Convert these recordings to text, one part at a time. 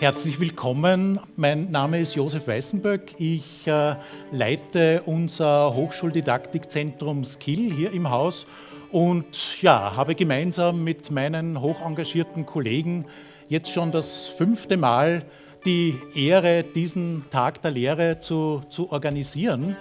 Herzlich willkommen. Mein Name ist Josef Weißenböck. Ich äh, leite unser Hochschuldidaktikzentrum Skill hier im Haus und ja, habe gemeinsam mit meinen hochengagierten Kollegen jetzt schon das fünfte Mal die Ehre, diesen Tag der Lehre zu, zu organisieren.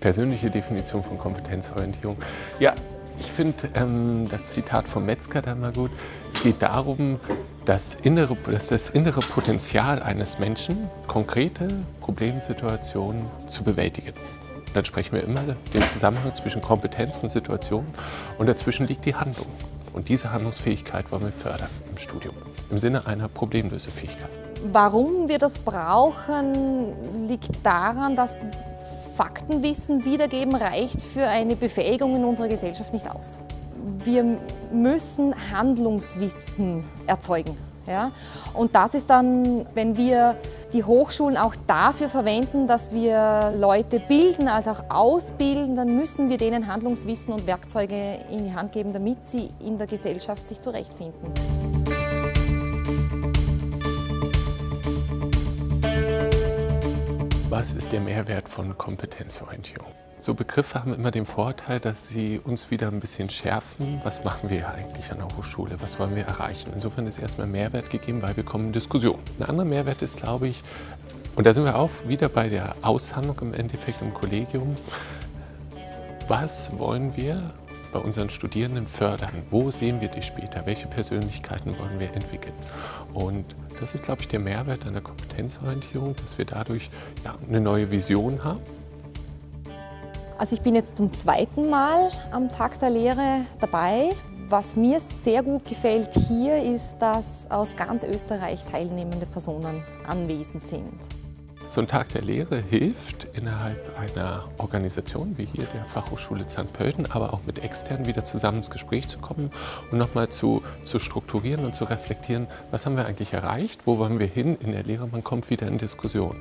Persönliche Definition von Kompetenzorientierung. Ja, ich finde ähm, das Zitat von Metzger da mal gut. Es geht darum, das innere, dass das innere Potenzial eines Menschen, konkrete Problemsituationen zu bewältigen. Dann sprechen wir immer den Zusammenhang zwischen Kompetenz und Situation und dazwischen liegt die Handlung. Und diese Handlungsfähigkeit wollen wir fördern im Studium, im Sinne einer Problemlösefähigkeit. Warum wir das brauchen, liegt daran, dass Faktenwissen wiedergeben reicht für eine Befähigung in unserer Gesellschaft nicht aus. Wir müssen Handlungswissen erzeugen. Ja? Und das ist dann, wenn wir die Hochschulen auch dafür verwenden, dass wir Leute bilden, als auch ausbilden, dann müssen wir denen Handlungswissen und Werkzeuge in die Hand geben, damit sie in der Gesellschaft sich zurechtfinden. Was ist der Mehrwert von Kompetenzorientierung? So Begriffe haben immer den Vorteil, dass sie uns wieder ein bisschen schärfen. Was machen wir eigentlich an der Hochschule? Was wollen wir erreichen? Insofern ist erstmal Mehrwert gegeben, weil wir kommen in Diskussion. Ein anderer Mehrwert ist, glaube ich, und da sind wir auch wieder bei der Aushandlung im Endeffekt im Kollegium. Was wollen wir bei unseren Studierenden fördern? Wo sehen wir die später? Welche Persönlichkeiten wollen wir entwickeln? Und das ist, glaube ich, der Mehrwert der Kompetenzorientierung, dass wir dadurch ja, eine neue Vision haben. Also ich bin jetzt zum zweiten Mal am Tag der Lehre dabei. Was mir sehr gut gefällt hier ist, dass aus ganz Österreich teilnehmende Personen anwesend sind. So ein Tag der Lehre hilft innerhalb einer Organisation wie hier der Fachhochschule Pölten, aber auch mit externen wieder zusammen ins Gespräch zu kommen und nochmal zu, zu strukturieren und zu reflektieren, was haben wir eigentlich erreicht, wo wollen wir hin in der Lehre, man kommt wieder in Diskussion.